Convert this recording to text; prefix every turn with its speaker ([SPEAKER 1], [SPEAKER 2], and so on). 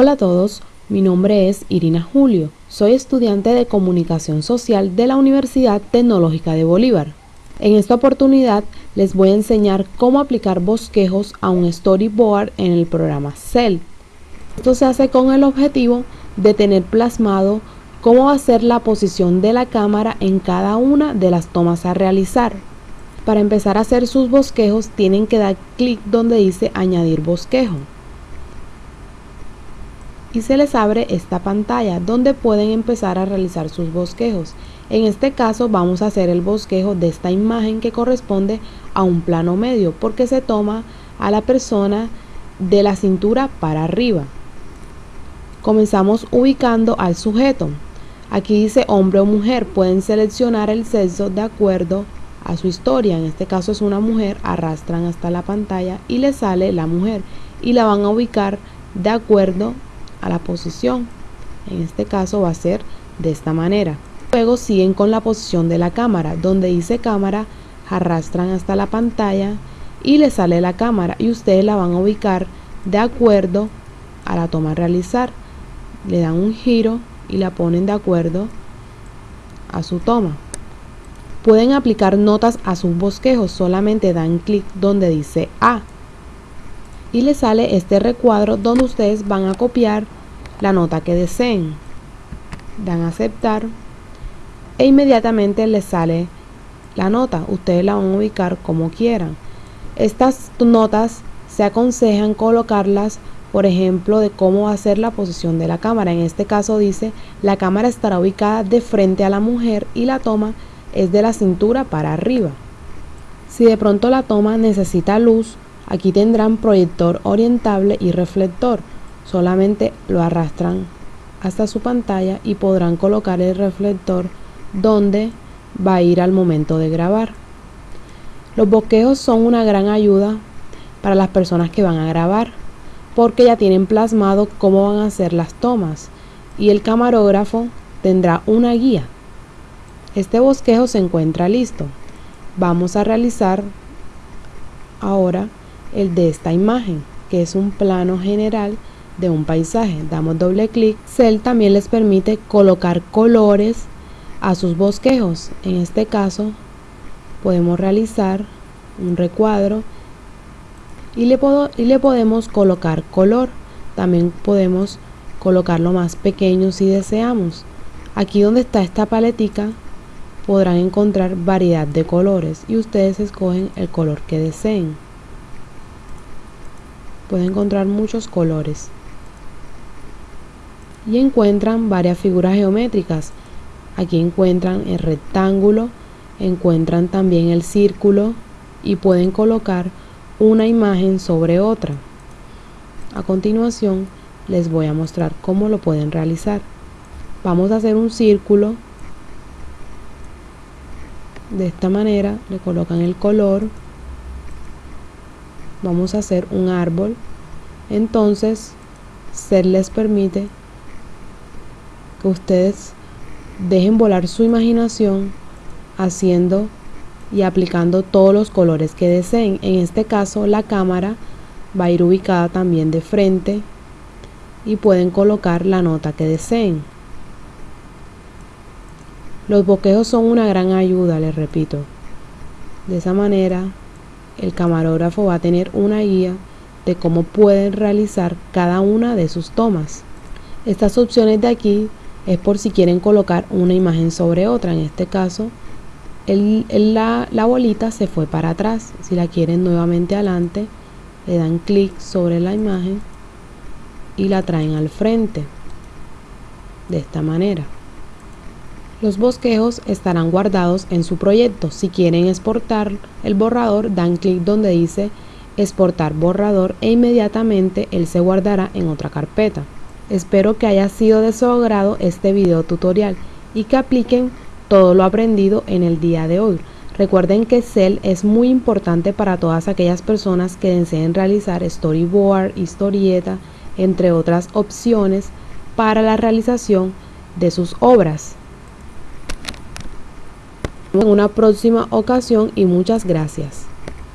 [SPEAKER 1] Hola a todos, mi nombre es Irina Julio, soy estudiante de Comunicación Social de la Universidad Tecnológica de Bolívar. En esta oportunidad les voy a enseñar cómo aplicar bosquejos a un storyboard en el programa Cell. Esto se hace con el objetivo de tener plasmado cómo va a ser la posición de la cámara en cada una de las tomas a realizar. Para empezar a hacer sus bosquejos tienen que dar clic donde dice añadir bosquejo. Y se les abre esta pantalla donde pueden empezar a realizar sus bosquejos. En este caso vamos a hacer el bosquejo de esta imagen que corresponde a un plano medio porque se toma a la persona de la cintura para arriba. Comenzamos ubicando al sujeto. Aquí dice hombre o mujer, pueden seleccionar el sexo de acuerdo a su historia. En este caso es una mujer, arrastran hasta la pantalla y le sale la mujer y la van a ubicar de acuerdo a la posición. En este caso va a ser de esta manera. Luego siguen con la posición de la cámara, donde dice cámara, arrastran hasta la pantalla y le sale la cámara y ustedes la van a ubicar de acuerdo a la toma a realizar. Le dan un giro y la ponen de acuerdo a su toma. Pueden aplicar notas a sus bosquejos, solamente dan clic donde dice A y les sale este recuadro donde ustedes van a copiar la nota que deseen. Dan a aceptar e inmediatamente les sale la nota. Ustedes la van a ubicar como quieran. Estas notas se aconsejan colocarlas por ejemplo, de cómo va a ser la posición de la cámara. En este caso dice, la cámara estará ubicada de frente a la mujer y la toma es de la cintura para arriba. Si de pronto la toma necesita luz, aquí tendrán proyector orientable y reflector. Solamente lo arrastran hasta su pantalla y podrán colocar el reflector donde va a ir al momento de grabar. Los bosquejos son una gran ayuda para las personas que van a grabar porque ya tienen plasmado cómo van a ser las tomas y el camarógrafo tendrá una guía. Este bosquejo se encuentra listo. Vamos a realizar ahora el de esta imagen, que es un plano general de un paisaje. Damos doble clic. Cell también les permite colocar colores a sus bosquejos. En este caso podemos realizar un recuadro y le, y le podemos colocar color. También podemos colocarlo más pequeño si deseamos. Aquí donde está esta paletica podrán encontrar variedad de colores y ustedes escogen el color que deseen. Pueden encontrar muchos colores. Y encuentran varias figuras geométricas. Aquí encuentran el rectángulo, encuentran también el círculo y pueden colocar una imagen sobre otra. A continuación les voy a mostrar cómo lo pueden realizar. Vamos a hacer un círculo. De esta manera le colocan el color. Vamos a hacer un árbol. Entonces, se les permite que ustedes dejen volar su imaginación haciendo y aplicando todos los colores que deseen. En este caso la cámara va a ir ubicada también de frente y pueden colocar la nota que deseen. Los boquejos son una gran ayuda, les repito. De esa manera el camarógrafo va a tener una guía de cómo pueden realizar cada una de sus tomas. Estas opciones de aquí es por si quieren colocar una imagen sobre otra, en este caso la, bolita se fue para atrás. Si la quieren nuevamente adelante, le dan clic sobre la imagen y la traen al frente. De esta manera. Los bosquejos estarán guardados en su proyecto. Si quieren exportar el borrador, dan clic donde dice exportar borrador e inmediatamente él se guardará en otra carpeta. Espero que haya sido de su agrado este video tutorial y que apliquen todo lo aprendido en el día de hoy. Recuerden que Cell es muy importante para todas aquellas personas que deseen realizar storyboard, historieta, entre otras opciones para la realización de sus obras. En una próxima ocasión y muchas gracias.